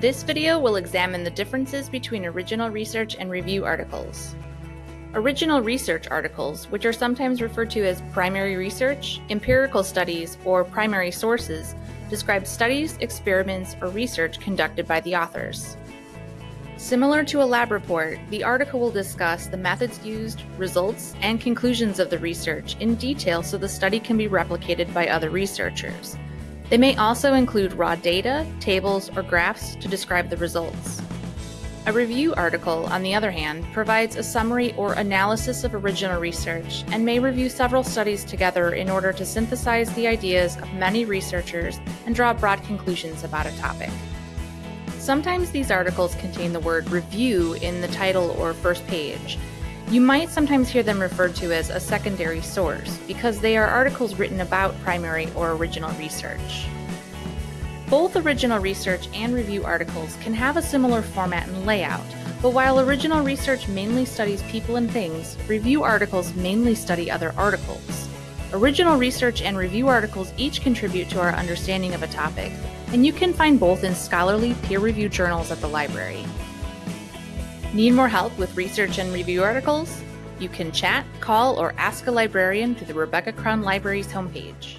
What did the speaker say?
This video will examine the differences between original research and review articles. Original research articles, which are sometimes referred to as primary research, empirical studies, or primary sources, describe studies, experiments, or research conducted by the authors. Similar to a lab report, the article will discuss the methods used, results, and conclusions of the research in detail so the study can be replicated by other researchers. They may also include raw data, tables, or graphs to describe the results. A review article, on the other hand, provides a summary or analysis of original research and may review several studies together in order to synthesize the ideas of many researchers and draw broad conclusions about a topic. Sometimes these articles contain the word review in the title or first page. You might sometimes hear them referred to as a secondary source because they are articles written about primary or original research. Both original research and review articles can have a similar format and layout, but while original research mainly studies people and things, review articles mainly study other articles. Original research and review articles each contribute to our understanding of a topic, and you can find both in scholarly peer-reviewed journals at the library. Need more help with research and review articles? You can chat, call, or ask a librarian through the Rebecca Crown Library's homepage.